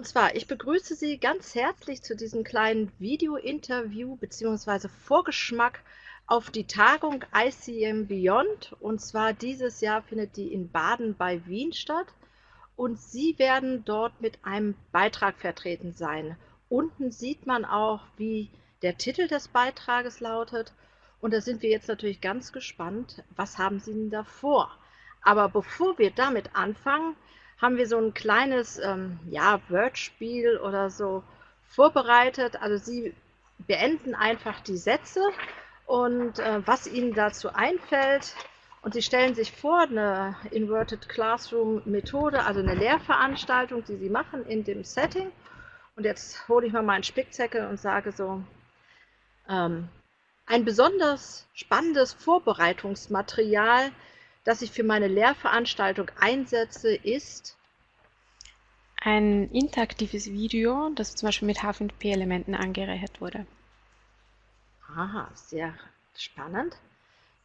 Und zwar, ich begrüße Sie ganz herzlich zu diesem kleinen Video-Interview bzw. Vorgeschmack auf die Tagung ICM Beyond. Und zwar dieses Jahr findet die in Baden bei Wien statt. Und Sie werden dort mit einem Beitrag vertreten sein. Unten sieht man auch, wie der Titel des Beitrages lautet. Und da sind wir jetzt natürlich ganz gespannt, was haben Sie denn da vor? Aber bevor wir damit anfangen, haben wir so ein kleines ähm, ja, Wordspiel oder so vorbereitet. Also Sie beenden einfach die Sätze und äh, was Ihnen dazu einfällt. Und Sie stellen sich vor, eine Inverted Classroom Methode, also eine Lehrveranstaltung, die Sie machen in dem Setting. Und jetzt hole ich mal meinen Spickzettel und sage so, ähm, ein besonders spannendes Vorbereitungsmaterial das ich für meine Lehrveranstaltung einsetze, ist ein interaktives Video, das zum Beispiel mit H5P-Elementen angereichert wurde. Aha, sehr spannend.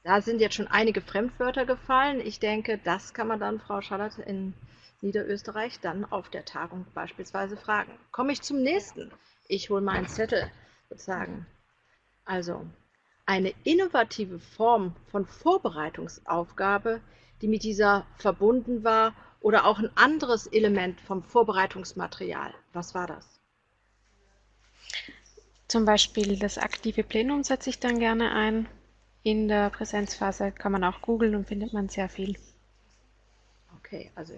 Da sind jetzt schon einige Fremdwörter gefallen. Ich denke, das kann man dann, Frau Schallert, in Niederösterreich dann auf der Tagung beispielsweise fragen. Komme ich zum nächsten. Ich hole meinen Zettel sozusagen. Also, eine innovative Form von Vorbereitungsaufgabe, die mit dieser verbunden war, oder auch ein anderes Element vom Vorbereitungsmaterial. Was war das? Zum Beispiel das aktive Plenum setze ich dann gerne ein. In der Präsenzphase kann man auch googeln und findet man sehr viel. Okay, also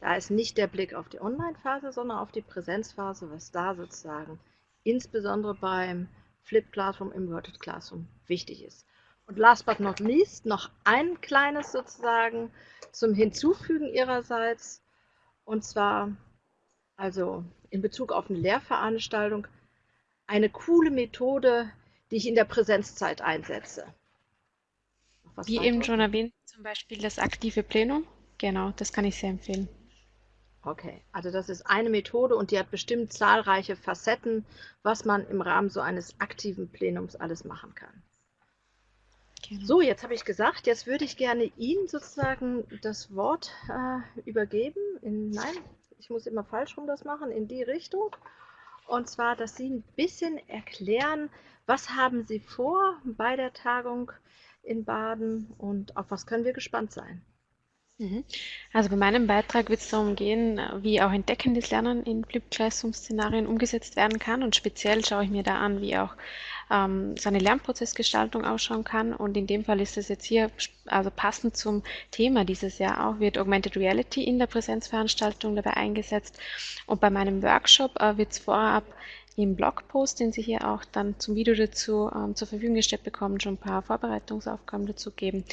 da ist nicht der Blick auf die Online-Phase, sondern auf die Präsenzphase, was da sozusagen insbesondere beim Flip Classroom, Inverted Classroom wichtig ist. Und last but not least noch ein kleines sozusagen zum Hinzufügen ihrerseits. Und zwar, also in Bezug auf eine Lehrveranstaltung, eine coole Methode, die ich in der Präsenzzeit einsetze. Wie eben schon erwähnt, zum Beispiel das aktive Plenum. Genau, das kann ich sehr empfehlen. Okay, also das ist eine Methode und die hat bestimmt zahlreiche Facetten, was man im Rahmen so eines aktiven Plenums alles machen kann. Genau. So, jetzt habe ich gesagt, jetzt würde ich gerne Ihnen sozusagen das Wort äh, übergeben. In, nein, ich muss immer falsch rum das machen, in die Richtung. Und zwar, dass Sie ein bisschen erklären, was haben Sie vor bei der Tagung in Baden und auf was können wir gespannt sein. Mhm. Also bei meinem Beitrag wird es darum gehen, wie auch entdeckendes Lernen in Flipped Classroom-Szenarien umgesetzt werden kann. Und speziell schaue ich mir da an, wie auch ähm, so eine Lernprozessgestaltung ausschauen kann. Und in dem Fall ist es jetzt hier, also passend zum Thema dieses Jahr auch, wird Augmented Reality in der Präsenzveranstaltung dabei eingesetzt. Und bei meinem Workshop äh, wird es vorab im Blogpost, den Sie hier auch dann zum Video dazu ähm, zur Verfügung gestellt bekommen, schon ein paar Vorbereitungsaufgaben dazu geben.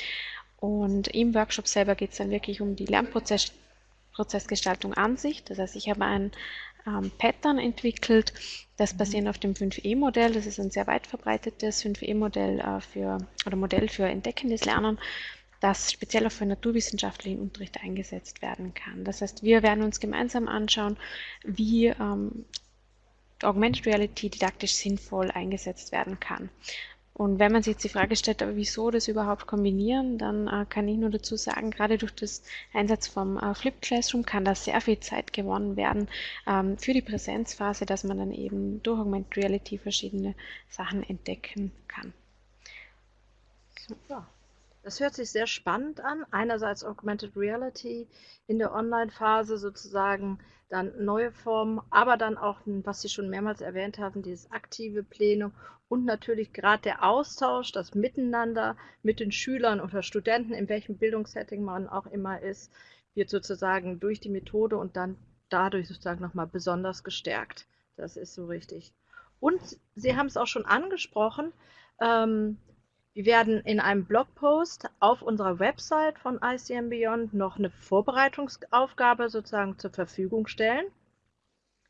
Und im Workshop selber geht es dann wirklich um die Lernprozessgestaltung an sich. Das heißt, ich habe ein ähm, Pattern entwickelt, das basierend auf dem 5E-Modell, das ist ein sehr weit verbreitetes 5E-Modell äh, für oder Modell für entdeckendes Lernen, das speziell auch für naturwissenschaftlichen Unterricht eingesetzt werden kann. Das heißt, wir werden uns gemeinsam anschauen, wie ähm, Augmented Reality didaktisch sinnvoll eingesetzt werden kann. Und wenn man sich jetzt die Frage stellt, wieso das überhaupt kombinieren, dann äh, kann ich nur dazu sagen, gerade durch das Einsatz vom äh, Flipped Classroom kann da sehr viel Zeit gewonnen werden ähm, für die Präsenzphase, dass man dann eben durch Augmented Reality verschiedene Sachen entdecken kann. Super. Das hört sich sehr spannend an. Einerseits Augmented Reality in der Online-Phase sozusagen dann neue Formen, aber dann auch, was Sie schon mehrmals erwähnt haben, dieses aktive Plenum und natürlich gerade der Austausch, das Miteinander mit den Schülern oder Studenten, in welchem Bildungssetting man auch immer ist, wird sozusagen durch die Methode und dann dadurch sozusagen nochmal besonders gestärkt. Das ist so richtig. Und Sie haben es auch schon angesprochen, ähm, wir werden in einem Blogpost auf unserer Website von ICM Beyond noch eine Vorbereitungsaufgabe sozusagen zur Verfügung stellen.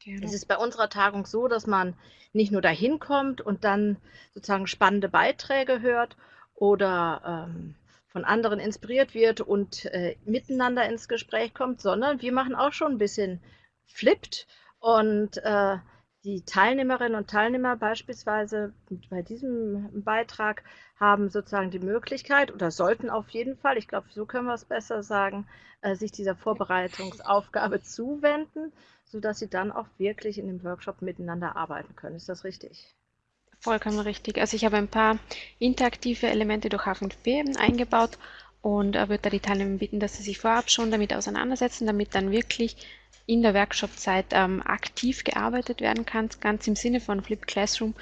Genau. Es ist bei unserer Tagung so, dass man nicht nur dahin kommt und dann sozusagen spannende Beiträge hört oder ähm, von anderen inspiriert wird und äh, miteinander ins Gespräch kommt, sondern wir machen auch schon ein bisschen flippt und äh, die Teilnehmerinnen und Teilnehmer beispielsweise bei diesem Beitrag haben sozusagen die Möglichkeit oder sollten auf jeden Fall, ich glaube, so können wir es besser sagen, äh, sich dieser Vorbereitungsaufgabe zuwenden, sodass sie dann auch wirklich in dem Workshop miteinander arbeiten können. Ist das richtig? Vollkommen richtig. Also ich habe ein paar interaktive Elemente durch H5P eingebaut und äh, würde da die Teilnehmer bitten, dass sie sich vorab schon damit auseinandersetzen, damit dann wirklich in der Workshop-Zeit ähm, aktiv gearbeitet werden kann, ganz im Sinne von Flip Classroom.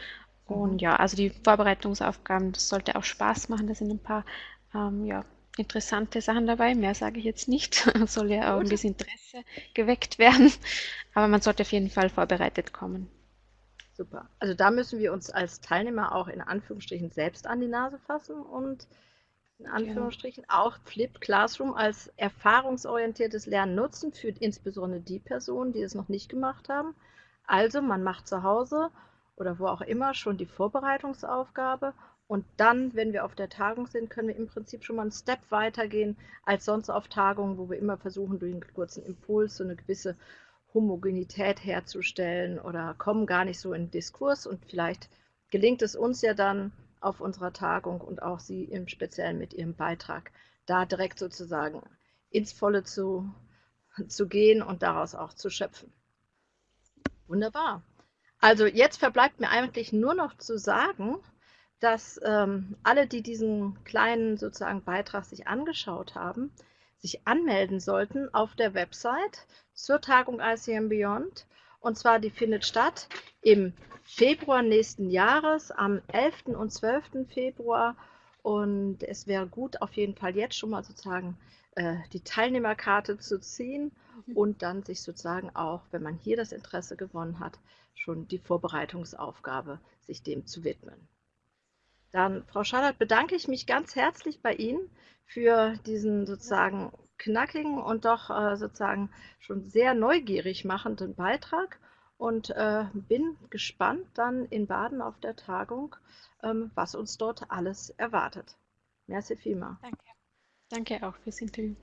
Und mhm. ja, also die Vorbereitungsaufgaben, das sollte auch Spaß machen. Da sind ein paar ähm, ja, interessante Sachen dabei. Mehr sage ich jetzt nicht. Soll ja auch ein bisschen Interesse geweckt werden. Aber man sollte auf jeden Fall vorbereitet kommen. Super. Also da müssen wir uns als Teilnehmer auch in Anführungsstrichen selbst an die Nase fassen und in Anführungsstrichen ja. auch Flip Classroom als erfahrungsorientiertes Lernen nutzen für insbesondere die Personen, die es noch nicht gemacht haben. Also man macht zu Hause oder wo auch immer schon die Vorbereitungsaufgabe und dann, wenn wir auf der Tagung sind, können wir im Prinzip schon mal einen Step weitergehen als sonst auf Tagungen, wo wir immer versuchen, durch einen kurzen Impuls so eine gewisse Homogenität herzustellen oder kommen gar nicht so in Diskurs und vielleicht gelingt es uns ja dann, auf unserer Tagung und auch Sie im Speziellen mit Ihrem Beitrag da direkt sozusagen ins Volle zu, zu gehen und daraus auch zu schöpfen. Wunderbar. Also jetzt verbleibt mir eigentlich nur noch zu sagen, dass ähm, alle, die diesen kleinen sozusagen Beitrag sich angeschaut haben, sich anmelden sollten auf der Website zur Tagung ICM Beyond. Und zwar, die findet statt im Februar nächsten Jahres, am 11. und 12. Februar. Und es wäre gut, auf jeden Fall jetzt schon mal sozusagen äh, die Teilnehmerkarte zu ziehen und dann sich sozusagen auch, wenn man hier das Interesse gewonnen hat, schon die Vorbereitungsaufgabe, sich dem zu widmen. Dann, Frau Schallert, bedanke ich mich ganz herzlich bei Ihnen für diesen sozusagen knackigen und doch äh, sozusagen schon sehr neugierig machenden Beitrag und äh, bin gespannt dann in Baden auf der Tagung, ähm, was uns dort alles erwartet. Merci vielmals. Danke. Danke auch fürs Interview.